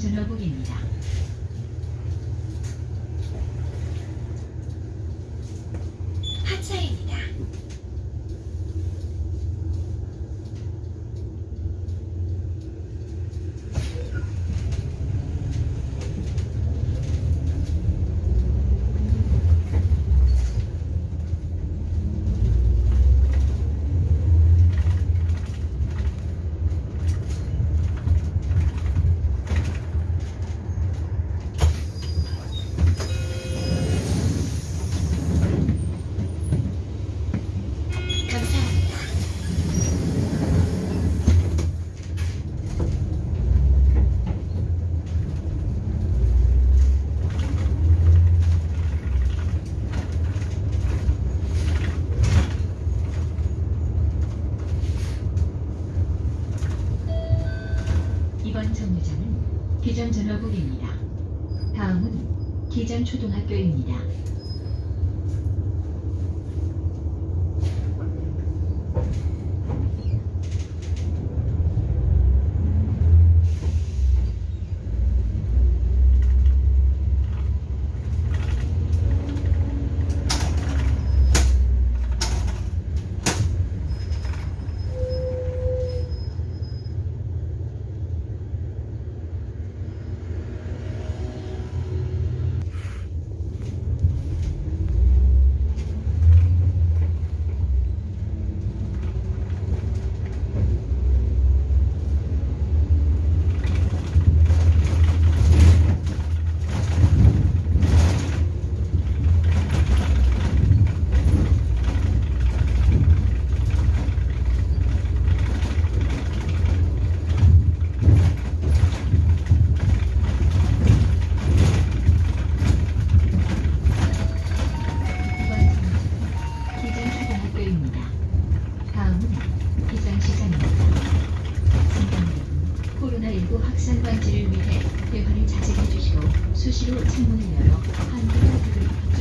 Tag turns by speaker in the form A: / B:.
A: 전화국입니다.
B: 하차입니다.
A: 기존 전화국입니다. 다음은 기존 초등학교입니다. 이번 정류장은 기존 초등학교입니다. 다음은 기장시장입니다. 승객 여러분, 코로나19 방지를 위해 대화를 자제해 주시고 수시로 창문을 열어 등을 부족합니다.